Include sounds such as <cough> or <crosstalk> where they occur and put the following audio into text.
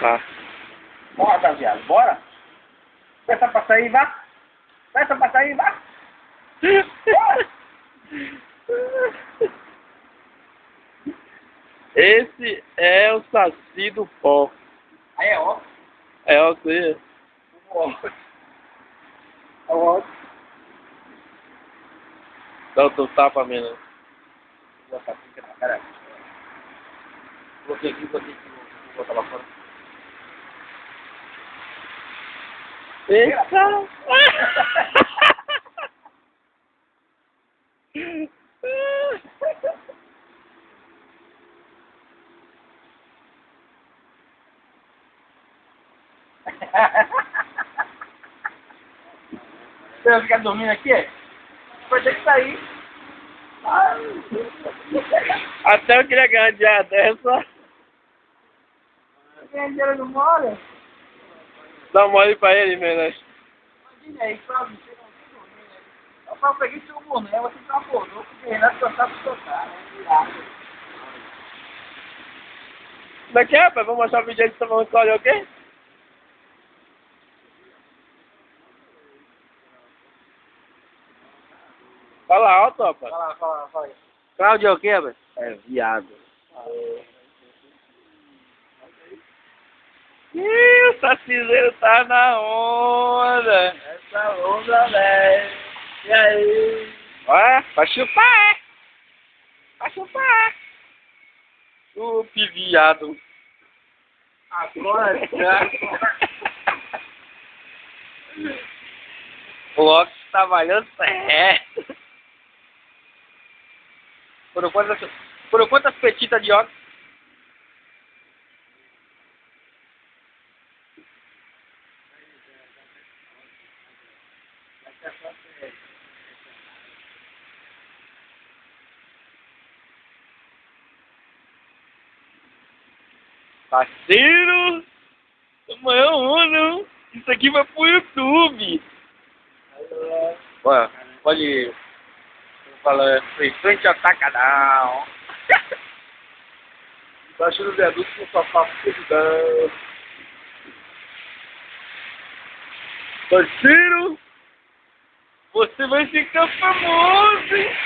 Tá. Bora, viado, bora. Peça pra sair, vá. Peça pra sair, vá. Esse é o saci do pó. Aí é ó. É o que? Ó. Ó. Dá o teu tapa, menino. Vou botar aqui, caralho. Coloquei aqui, aqui. Vou botar lá fora. Eita! Você vai ficar dormindo aqui? Vai ter que sair. Ai. Até eu queria ganhar de a dessa. Ganha dinheiro no mole? Dá um mole pra ele, menino. Imagina aí, pra você não tem dormir, né? Eu peguei seu boné, você tá acordou, porque Renato só sabe soltar, né? Virado. Como é que é, rapaz? Vamos mostrar o vídeo aí que você vai escolher o quê? Fala alto, rapaz. Fala, fala, fala aí. Cláudio é o quê, rapaz? É viado. Ih, o sacizeiro tá na onda. Essa onda, velho. E aí? Ó, vai chupar, é? Vai chupar. Chupe, viado. Agora <laughs> já. O óculos tá valendo certo. Por quantas, por quantas petitas de óculos? Parceiro! Amanhã não. Isso aqui vai pro YouTube. Ué, pode falar frente ao tacadão. <laughs> Baixo do viaduto com sofá fudidão. Parceiro, você vai ficar famoso, hein?